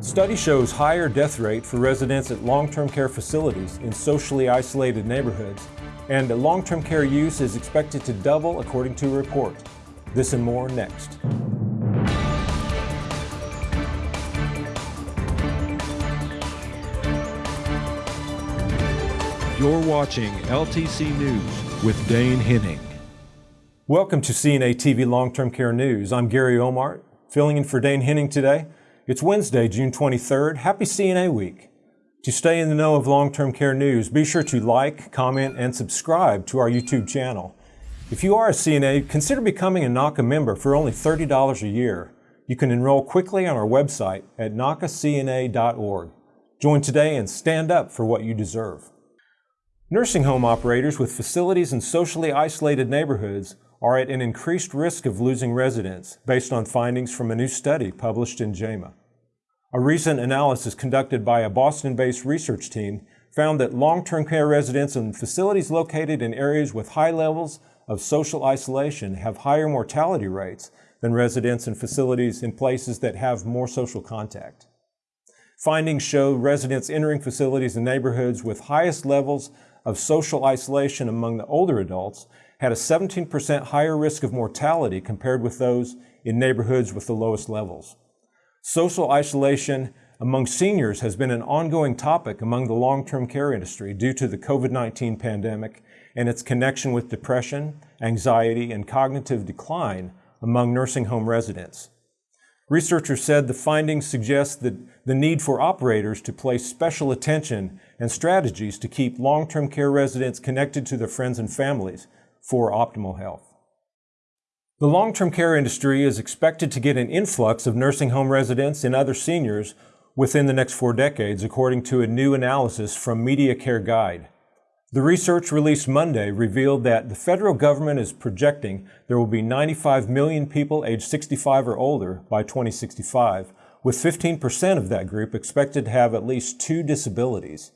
Study shows higher death rate for residents at long-term care facilities in socially isolated neighborhoods, and long-term care use is expected to double according to a report. This and more next. You're watching LTC News with Dane Henning. Welcome to CNA TV Long-Term Care News. I'm Gary Omart, filling in for Dane Henning today. It's Wednesday, June 23rd. Happy CNA Week. To stay in the know of long-term care news, be sure to like, comment, and subscribe to our YouTube channel. If you are a CNA, consider becoming a NAHCA member for only $30 a year. You can enroll quickly on our website at nahcacna.org. Join today and stand up for what you deserve. Nursing home operators with facilities in socially isolated neighborhoods are at an increased risk of losing residents based on findings from a new study published in JAMA. A recent analysis conducted by a Boston-based research team found that long-term care residents in facilities located in areas with high levels of social isolation have higher mortality rates than residents in facilities in places that have more social contact. Findings show residents entering facilities in neighborhoods with highest levels of social isolation among the older adults had a 17% higher risk of mortality compared with those in neighborhoods with the lowest levels. Social isolation among seniors has been an ongoing topic among the long-term care industry due to the COVID-19 pandemic and its connection with depression, anxiety, and cognitive decline among nursing home residents. Researchers said the findings suggest that the need for operators to place special attention and strategies to keep long-term care residents connected to their friends and families for optimal health. The long-term care industry is expected to get an influx of nursing home residents and other seniors within the next four decades, according to a new analysis from Medicare Guide. The research released Monday revealed that the federal government is projecting there will be 95 million people aged 65 or older by 2065, with 15% of that group expected to have at least two disabilities.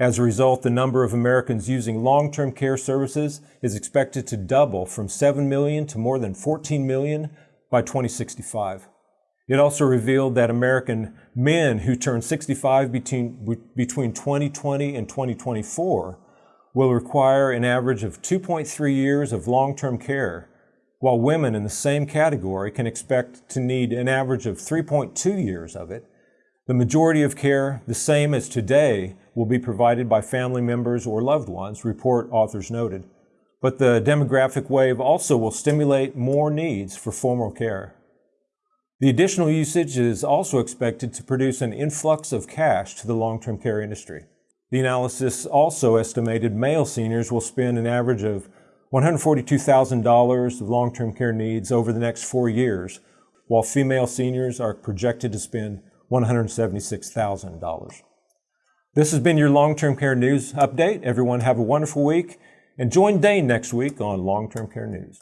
As a result, the number of Americans using long-term care services is expected to double from 7 million to more than 14 million by 2065. It also revealed that American men who turn 65 between, between 2020 and 2024 will require an average of 2.3 years of long-term care, while women in the same category can expect to need an average of 3.2 years of it. The majority of care, the same as today, will be provided by family members or loved ones, report authors noted. But the demographic wave also will stimulate more needs for formal care. The additional usage is also expected to produce an influx of cash to the long-term care industry. The analysis also estimated male seniors will spend an average of $142,000 of long-term care needs over the next four years, while female seniors are projected to spend $176,000. This has been your long-term care news update. Everyone have a wonderful week and join Dane next week on Long-Term Care News.